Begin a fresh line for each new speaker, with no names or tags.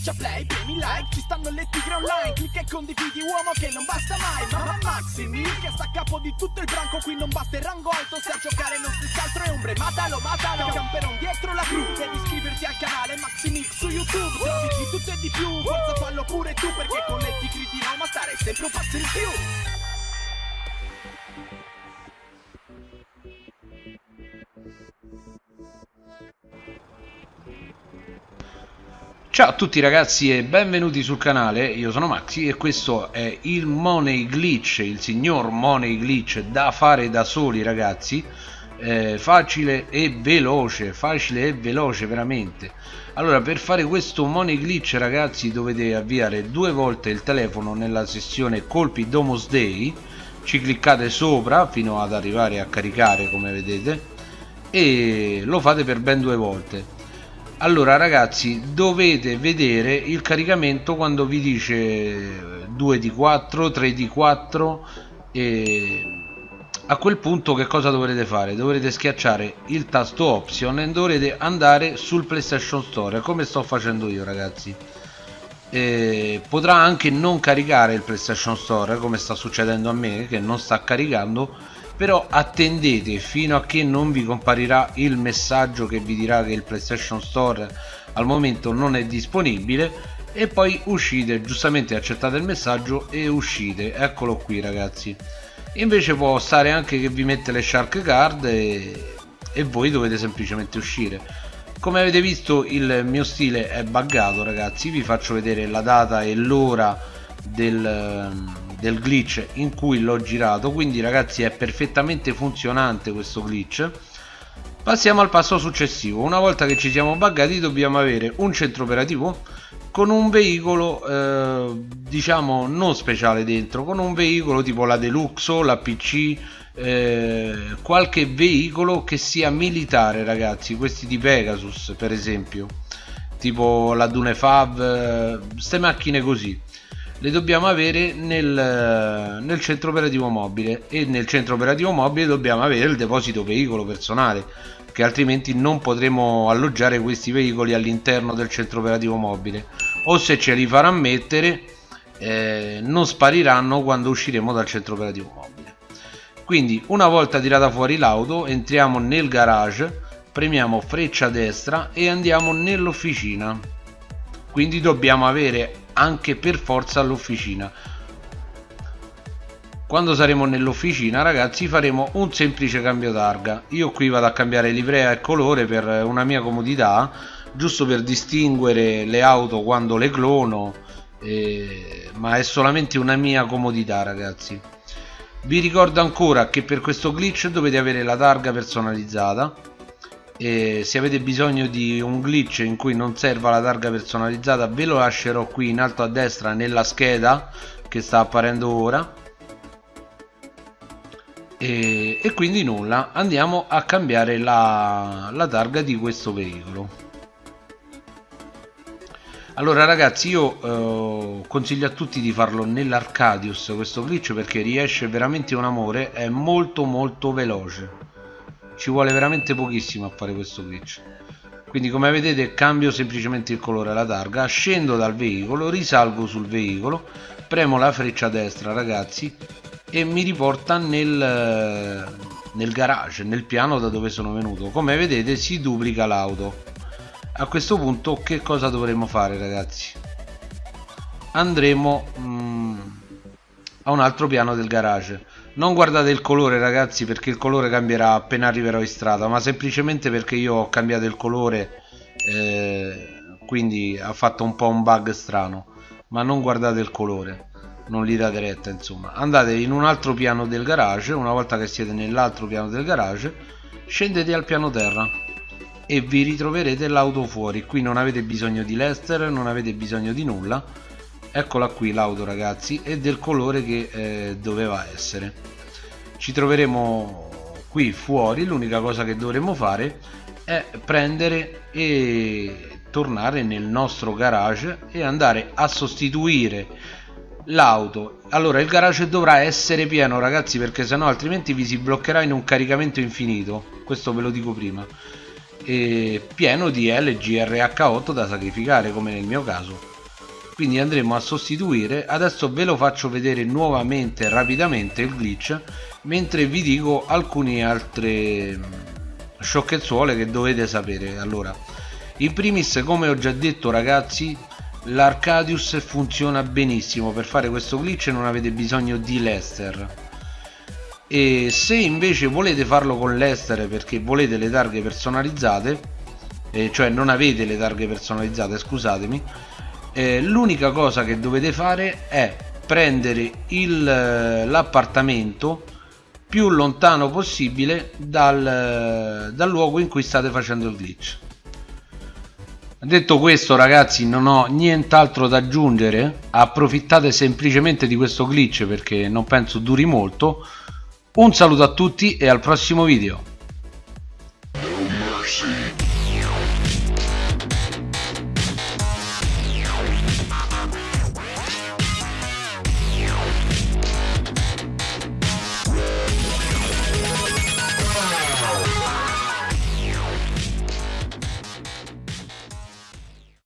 schiaccia play, premi like Ci stanno le tigre online Clicca e condividi uomo che non basta mai Mamma Maximi che sta a capo di tutto il branco Qui non basta il rango alto Se a giocare non si altro è ombre Matalo, matalo Camperon dietro la cru Devi iscriverti al canale Maximix su YouTube Trovi di tutto e di più Forza fallo pure tu Perché con le tigre di Roma stare sempre un passo in più
Ciao a tutti ragazzi e benvenuti sul canale, io sono Maxi e questo è il Money Glitch, il signor Money Glitch da fare da soli ragazzi. Eh, facile e veloce, facile e veloce veramente. Allora per fare questo Money Glitch ragazzi dovete avviare due volte il telefono nella sessione colpi Domus Day ci cliccate sopra fino ad arrivare a caricare come vedete e lo fate per ben due volte allora ragazzi dovete vedere il caricamento quando vi dice 2 di 4 3 di 4 e a quel punto che cosa dovrete fare? Dovrete schiacciare il tasto option e dovrete andare sul playstation store come sto facendo io ragazzi. E potrà anche non caricare il playstation store come sta succedendo a me che non sta caricando però attendete fino a che non vi comparirà il messaggio che vi dirà che il PlayStation Store al momento non è disponibile e poi uscite giustamente accettate il messaggio e uscite. Eccolo qui ragazzi. Invece può stare anche che vi mette le shark card e, e voi dovete semplicemente uscire. Come avete visto il mio stile è buggato ragazzi. Vi faccio vedere la data e l'ora del, del glitch in cui l'ho girato quindi ragazzi è perfettamente funzionante questo glitch. Passiamo al passo successivo. Una volta che ci siamo buggati dobbiamo avere un centro operativo con un veicolo eh, diciamo non speciale dentro con un veicolo tipo la Deluxo, la PC eh, qualche veicolo che sia militare ragazzi. Questi di Pegasus per esempio. Tipo la Dune Fav queste eh, macchine così le dobbiamo avere nel, nel, centro operativo mobile e nel centro operativo mobile dobbiamo avere il deposito veicolo personale che altrimenti non potremo alloggiare questi veicoli all'interno del centro operativo mobile. O se ce li farà mettere eh, non spariranno quando usciremo dal centro operativo mobile. Quindi una volta tirata fuori l'auto entriamo nel garage premiamo freccia destra e andiamo nell'officina quindi dobbiamo avere anche per forza all'officina quando saremo nell'officina ragazzi faremo un semplice cambio targa io qui vado a cambiare livrea e colore per una mia comodità giusto per distinguere le auto quando le clono eh, ma è solamente una mia comodità ragazzi. Vi ricordo ancora che per questo glitch dovete avere la targa personalizzata e se avete bisogno di un glitch in cui non serva la targa personalizzata ve lo lascerò qui in alto a destra nella scheda che sta apparendo ora. E, e quindi nulla andiamo a cambiare la, la targa di questo veicolo. Allora ragazzi io eh, consiglio a tutti di farlo nell'Arcadius questo glitch perché riesce veramente un amore è molto molto veloce ci vuole veramente pochissimo a fare questo glitch. Quindi come vedete cambio semplicemente il colore alla targa scendo dal veicolo risalgo sul veicolo premo la freccia destra ragazzi e mi riporta nel, nel garage nel piano da dove sono venuto. Come vedete si duplica l'auto. A questo punto che cosa dovremo fare ragazzi? Andremo mm, a un altro piano del garage non guardate il colore ragazzi perché il colore cambierà appena arriverò in strada ma semplicemente perché io ho cambiato il colore eh, quindi ha fatto un po' un bug strano. Ma non guardate il colore non gli date retta insomma. Andate in un altro piano del garage una volta che siete nell'altro piano del garage scendete al piano terra e vi ritroverete l'auto fuori. Qui non avete bisogno di Lester non avete bisogno di nulla eccola qui l'auto ragazzi e del colore che eh, doveva essere. Ci troveremo qui fuori l'unica cosa che dovremo fare è prendere e tornare nel nostro garage e andare a sostituire l'auto. Allora il garage dovrà essere pieno ragazzi perché sennò altrimenti vi si bloccherà in un caricamento infinito. Questo ve lo dico prima. E pieno di LGRH8 da sacrificare come nel mio caso quindi andremo a sostituire. Adesso ve lo faccio vedere nuovamente rapidamente il glitch mentre vi dico alcune altre mm, sciocchezzuole che dovete sapere. Allora in primis come ho già detto ragazzi l'Arcadius funziona benissimo. Per fare questo glitch non avete bisogno di Lester. E se invece volete farlo con Lester perché volete le targhe personalizzate eh, cioè non avete le targhe personalizzate scusatemi eh, l'unica cosa che dovete fare è prendere l'appartamento più lontano possibile dal, dal luogo in cui state facendo il glitch. Detto questo ragazzi non ho nient'altro da aggiungere. Approfittate semplicemente di questo glitch perché non penso duri molto. Un saluto a tutti e al prossimo video.